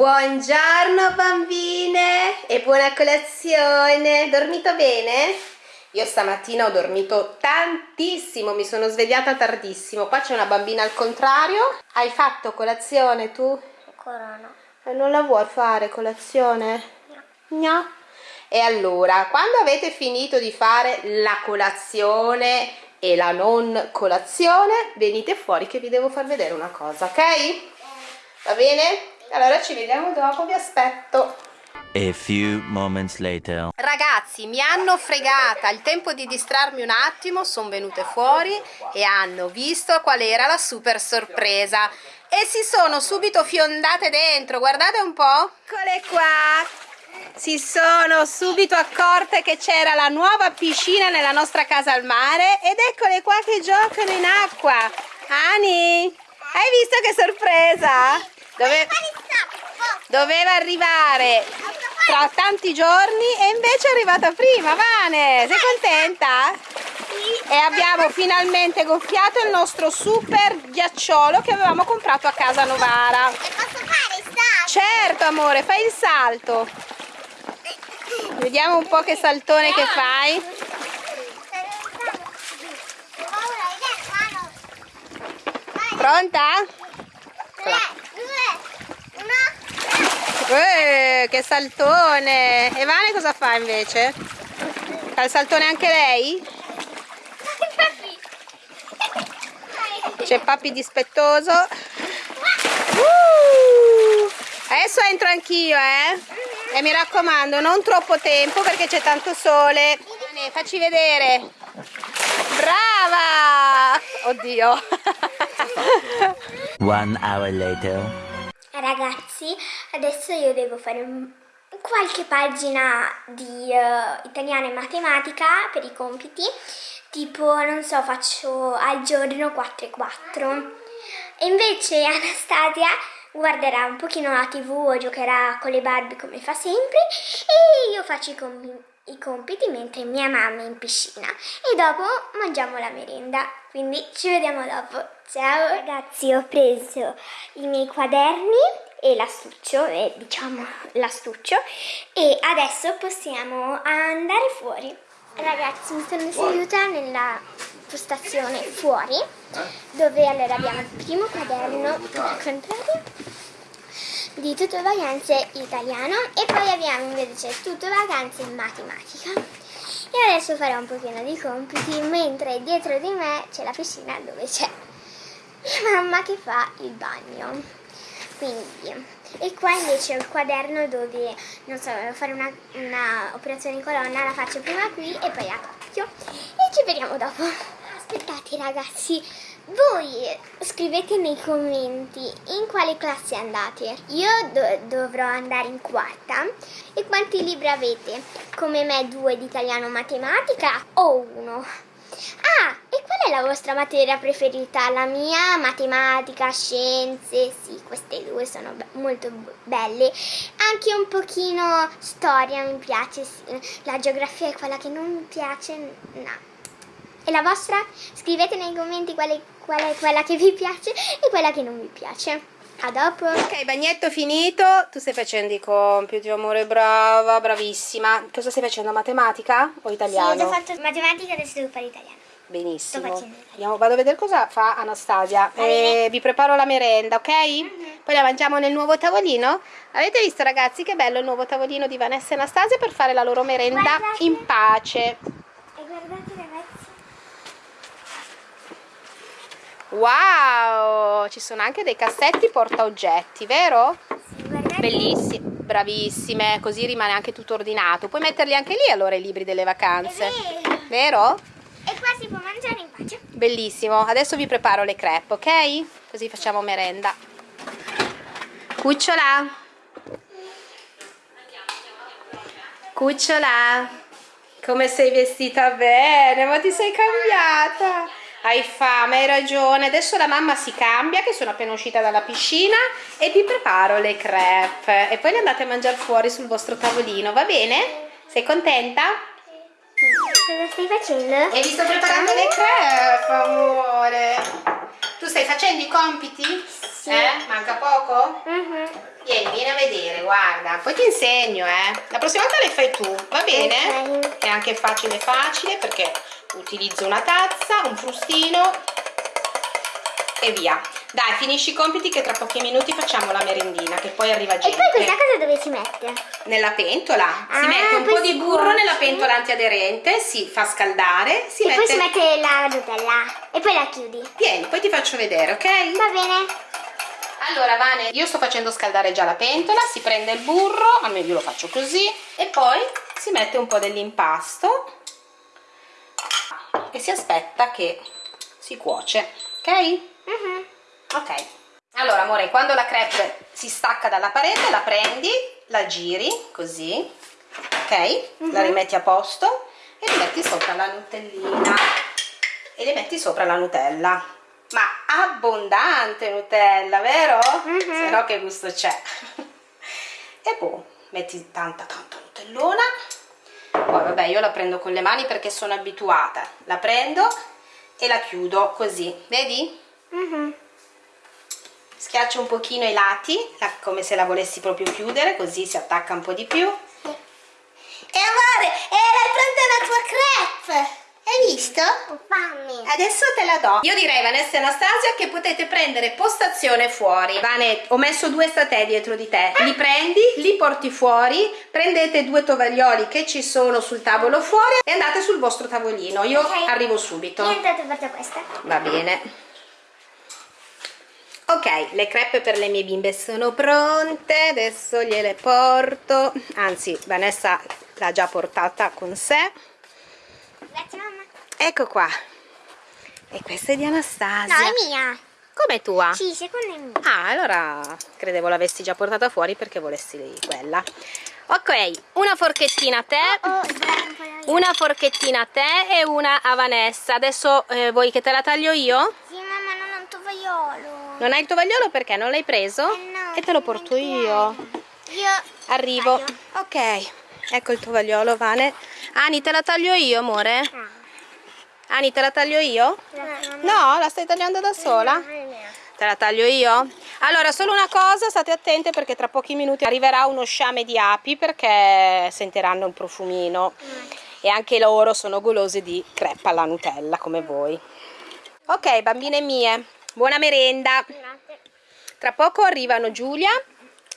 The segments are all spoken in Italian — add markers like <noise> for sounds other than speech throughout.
Buongiorno bambine e buona colazione. Dormito bene? Io stamattina ho dormito tantissimo, mi sono svegliata tardissimo. Qua c'è una bambina al contrario. Hai fatto colazione tu? Ancora no. E non la vuoi fare colazione? No. no. E allora, quando avete finito di fare la colazione e la non colazione, venite fuori che vi devo far vedere una cosa, ok? Va bene? Allora ci vediamo dopo, vi aspetto. A few moments later. Ragazzi, mi hanno fregata, il tempo di distrarmi un attimo, sono venute fuori e hanno visto qual era la super sorpresa e si sono subito fiondate dentro, guardate un po'. Eccole qua, si sono subito accorte che c'era la nuova piscina nella nostra casa al mare ed eccole qua che giocano in acqua. Ani, hai visto che sorpresa? Dove... Doveva arrivare tra tanti giorni e invece è arrivata prima, Vane, sei contenta? E abbiamo finalmente gonfiato il nostro super ghiacciolo che avevamo comprato a casa Novara. E posso fare il salto? Certo amore, fai il salto. Vediamo un po' che saltone che fai. Pronta? Eh, che saltone! E Vane cosa fa invece? Fa il saltone anche lei? C'è papi dispettoso. Uh, adesso entro anch'io, eh? E mi raccomando, non troppo tempo perché c'è tanto sole. Vane, facci vedere. Brava! Oddio. <laughs> One hour later. Ragazzi, adesso io devo fare qualche pagina di eh, italiano e matematica per i compiti, tipo, non so, faccio al giorno 4 e 4. E invece Anastasia guarderà un pochino la tv o giocherà con le Barbie come fa sempre. E io faccio i, compi- i compiti mentre mia mamma è in piscina e dopo mangiamo la merenda. Quindi ci vediamo dopo. Ciao ragazzi, ho preso i miei quaderni e l'astuccio, eh, diciamo l'astuccio e adesso possiamo andare fuori. Ragazzi, mi sono seduta nella postazione fuori dove allora abbiamo il primo quaderno al contrario di tutto vacanze italiano e poi abbiamo invece tutto vacanze matematica. E adesso farò un pochino di compiti mentre dietro di me c'è la piscina dove c'è mia mamma che fa il bagno. Quindi, e qua invece ho il quaderno dove, non so, devo fare una, una operazione in colonna, la faccio prima qui e poi a coppio. E ci vediamo dopo. Aspettate ragazzi, voi scrivete nei commenti in quale classe andate. Io do- dovrò andare in quarta. E quanti libri avete? Come me due di italiano matematica o uno? Ah, e qual è la vostra materia preferita? La mia, matematica, scienze, sì, queste due sono be- molto belle. Anche un pochino storia mi piace, sì. la geografia è quella che non mi piace, no. E la vostra? Scrivete nei commenti quale, qual è quella che vi piace e quella che non vi piace. A dopo! Ok, bagnetto finito. Tu stai facendo i compiti, amore, brava, bravissima. Cosa stai facendo? Matematica o italiano? Sì, ho fatto matematica, adesso devo fare italiano. Benissimo. Andiamo, vado a vedere cosa fa Anastasia. Eh, vi preparo la merenda, ok? Poi la mangiamo nel nuovo tavolino. Avete visto ragazzi che bello il nuovo tavolino di Vanessa e Anastasia per fare la loro merenda Guardate. in pace. E guardate ragazzi. Wow! Ci sono anche dei cassetti porta oggetti, vero? Sì, guardate. Bellissime, bravissime, così rimane anche tutto ordinato. Puoi metterli anche lì allora i libri delle vacanze. Vero. Vero? E qua si può mangiare in pace. Bellissimo. Adesso vi preparo le crepe, ok? Così facciamo merenda. Cucciola. Cucciola. Come sei vestita bene, ma ti sei cambiata. Hai fame, hai ragione. Adesso la mamma si cambia, che sono appena uscita dalla piscina, e vi preparo le crepe. E poi le andate a mangiare fuori sul vostro tavolino, va bene? Sei contenta? Cosa stai facendo? E vi sto preparando le crepe, amore. Tu stai facendo i compiti? Sì. Eh? Manca poco? Mhm. Vieni, vieni a vedere, guarda. Poi ti insegno, eh. La prossima volta le fai tu, va bene? Ok. È anche facile facile perché utilizzo una tazza, un frustino e via. Dai, finisci i compiti che tra pochi minuti facciamo la merendina, che poi arriva E gente. poi questa cosa dove si mette? Nella pentola si Ah, mette un po' di burro cuoce. nella pentola antiaderente, si fa scaldare, si e mette... poi si mette la Nutella e poi la chiudi. Vieni, poi ti faccio vedere, ok? Va bene? Allora Vane, io sto facendo scaldare già la pentola, si prende il burro, almeno io lo faccio così, e poi si mette un po' dell'impasto e si aspetta che si cuoce, ok? Mhm. Ok. Allora amore, quando la crepe si stacca dalla parete, la prendi, la giri così, ok? La rimetti a posto e le metti sopra la nutellina e le metti sopra la nutella. Ma abbondante Nutella, vero? Mhm. Se no che gusto c'è? <laughs> e boh, metti tanta tanta Nutellona. Poi vabbè, io la prendo con le mani perché sono abituata. La prendo e la chiudo così, vedi? Mhm. Schiaccio un pochino i lati, la- come se la volessi proprio chiudere, così si attacca un po' di più. E amore, era pronta la tua crepe! Hai visto? Fammi! Adesso te la do. Io direi Vanessa e Anastasia che potete prendere postazione fuori. Vane, ho messo due statè dietro di te. Li prendi, li porti fuori, prendete due tovaglioli che ci sono sul tavolo fuori e andate sul vostro tavolino. Io Ok. arrivo subito. Niente, porto questa. Va bene. Ok, le crepe per le mie bimbe sono pronte, adesso gliele porto. Anzi, Vanessa l'ha già portata con sé. Mamma. Ecco qua. E questa è di Anastasia. No, è mia. Come tua? Sì, secondo me. Ah, allora credevo l'avessi già portata fuori perché volessi quella. Ok, una forchettina a te. Oh, la Una forchettina a te e una a Vanessa. Adesso eh, vuoi che te la taglio io? Sì, mamma, non ho un tovagliolo. Non hai il tovagliolo perché non l'hai preso? Eh no, e te lo porto io. Io Arrivo. taglio. Ok, ecco il tovagliolo, Vane. Ani, te la taglio io, amore? Ah. Ani, te la taglio io? No, la stai tagliando da sola? Te la taglio io? Allora, solo una cosa, state attente perché tra pochi minuti arriverà uno sciame di api perché sentiranno un profumino e anche loro sono golose di crepe alla Nutella come voi. Ok, bambine mie, buona merenda. Tra poco arrivano Giulia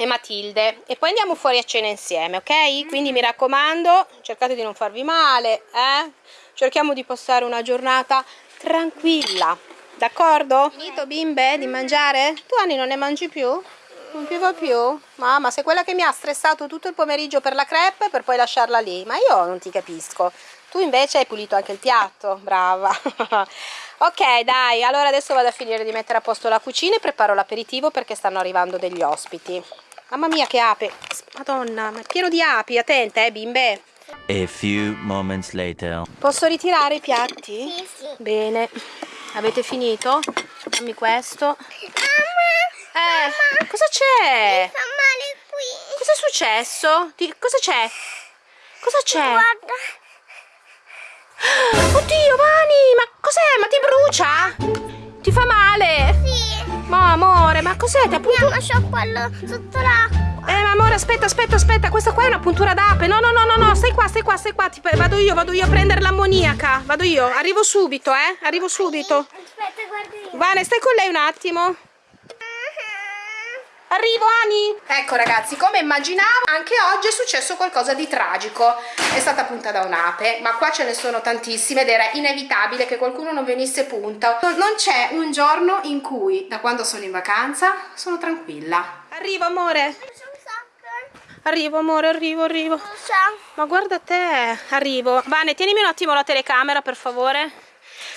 e Matilde e poi andiamo fuori a cena insieme, ok? Quindi mi raccomando, cercate di non farvi male, eh? Cerchiamo di passare una giornata tranquilla, d'accordo? Finito bimbe di mangiare? Tu Anni non ne mangi più? Non ti va più? Mamma, sei quella che mi ha stressato tutto il pomeriggio per la crepe per poi lasciarla lì, ma io non ti capisco. Tu invece hai pulito anche il piatto, brava. <laughs> ok, dai, allora adesso vado a finire di mettere a posto la cucina e preparo l'aperitivo perché stanno arrivando degli ospiti. Mamma mia che ape, madonna, ma è pieno di api, attente eh bimbe. A few moments later. Posso ritirare i piatti? Sì, sì. Bene, avete finito? Dammi questo. Mamma, Eh, cosa c'è? fa male qui. Cosa è successo? Ti- cosa c'è? Cosa c'è? Guarda. <gasps> Oddio, Vani, ma cos'è? Ma ti brucia? Ti fa male? Sì. Ma amore, ma cos'è? Ti ha punto... Andiamo, c'ho quello sotto l'acqua. Eh, ma amore, aspetta, aspetta, aspetta, questa qua è una puntura d'ape. No, no, no, no, no, stai qua, stai qua, stai qua. Ti- vado io, vado io a prendere l'ammoniaca. Vado io, arrivo subito, eh? Arrivo subito. Aspetta, guarda io. Vane, stai con lei un attimo. Arrivo Ani! Ecco ragazzi, come immaginavo, anche oggi è successo qualcosa di tragico. È stata punta da un'ape, ma qua ce ne sono tantissime ed era inevitabile che qualcuno non venisse punta. Non- c'è un giorno in cui, da quando sono in vacanza, sono tranquilla. Arrivo amore, arrivo amore, arrivo, arrivo. Ma guarda te, arrivo. Vane, tienimi un attimo la telecamera per favore.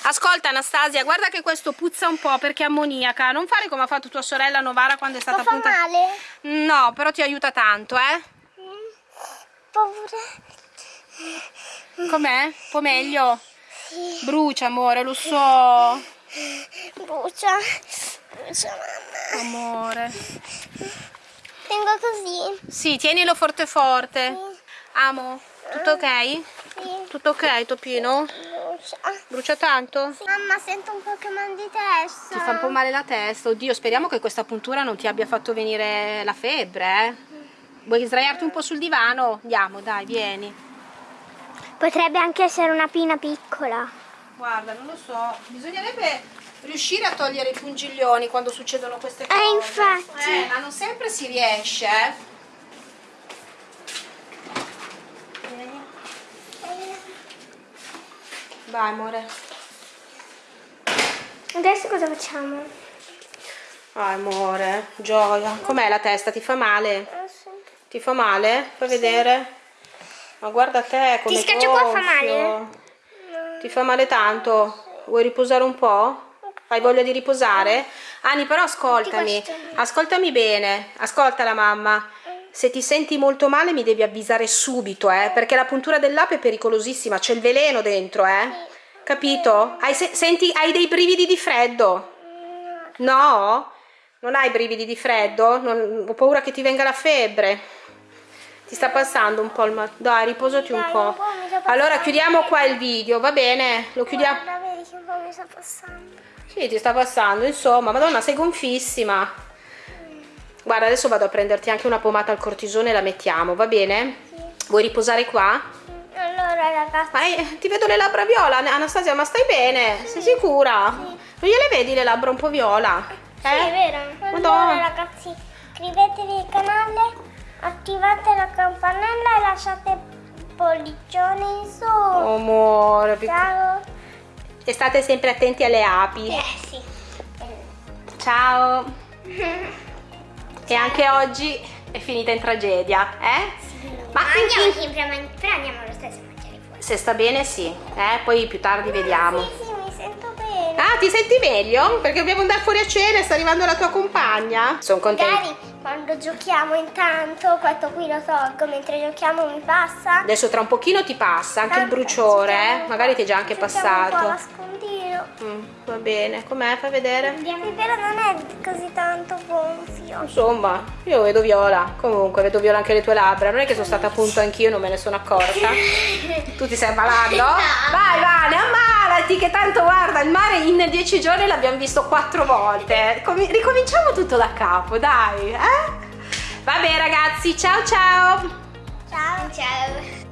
Ascolta Anastasia, guarda che questo puzza un po' perché è ammoniaca. Non fare come ha fatto tua sorella Novara quando è stata Ma fa punta. male? No, però ti aiuta tanto, eh? Paura. Com'è? Un po' meglio? Brucia, amore, lo so. Brucia. Brucia, mamma. Amore. Tengo così. Sì, tienilo forte forte. Amo. Tutto ok? Sì. Tutto ok, Topino? Brucia tanto? Mamma, sento un po' che mal di testa. Ti fa un po' male la testa? Oddio, speriamo che questa puntura non ti abbia fatto venire la febbre, eh? Vuoi sdraiarti un po' sul divano? Andiamo, dai, vieni. Potrebbe anche essere una pina piccola. Guarda, non lo so, bisognerebbe riuscire a togliere i pungiglioni quando succedono queste cose. Eh, infatti. Eh, ma non sempre si riesce, eh. Vai, amore. Adesso cosa facciamo? Ah, amore, gioia. Com'è la testa? Ti fa male? Eh, sì. Ti fa male? Fai vedere. Ma guarda te come Ti scaccio qua, fa male? Ti fa male tanto? Vuoi riposare un po'? Hai voglia di riposare? Ani, però ascoltami. Ascoltami bene. Ascolta la mamma. Se ti senti molto male mi devi avvisare subito, eh, perché la puntura dell'ape è pericolosissima, c'è il veleno dentro, eh. Capito? Hai, se- senti, hai dei brividi di freddo? No? Non hai brividi di freddo? Non- ho paura che ti venga la febbre. Ti sta passando un po' il mal. Dai, riposati un po'. Allora chiudiamo qua il video, va bene? Lo chiudiamo. Guarda, vedi che un po' mi sta passando. Sì, ti sta passando, insomma. Madonna, sei gonfissima. Guarda, adesso vado a prenderti anche una pomata al cortisone e la mettiamo, va bene? Vuoi riposare qua? Allora, ragazzi. Ma eh, ti vedo le labbra viola, Anastasia, ma stai bene? Sei sicura? Non gliele vedi le labbra un po' viola? Sì, è vero. Madonna. Allora, ragazzi, iscrivetevi al canale, attivate la campanella e lasciate pollicione in su. Oh, amore, Ciao. e state sempre attenti alle api. Eh sì. Ciao. <laughs> E anche oggi è finita in tragedia, eh? Ma andiamo sempre a mangiare, però andiamo lo stesso a mangiare fuori. se sta bene sì, eh? Poi più tardi vediamo. Sì, sì, mi sento bene. Ah, ti senti meglio? Perché dobbiamo andare fuori a cena e sta arrivando la tua compagna. Sono contenta. Magari quando giochiamo intanto, questo qui lo tolgo, mentre giochiamo mi passa. Adesso tra un pochino ti passa anche il Tanto bruciore, giochiamo eh? Magari ti è già anche passato. Mm, va bene, com'è? Fai vedere. Sì, però non è così tanto gonfio. Insomma, io vedo viola. Comunque, vedo viola anche le tue labbra. Non è che sono stata a punto anch'io, non me ne sono accorta. <laughs> Tu ti stai ammalando? Vai, Vane, ammalati, che tanto guarda, il mare in dieci giorni l'abbiamo visto quattro volte. Comi- ricominciamo tutto da capo, dai, eh? Vabbè ragazzi, ciao ciao! Ciao. Ciao.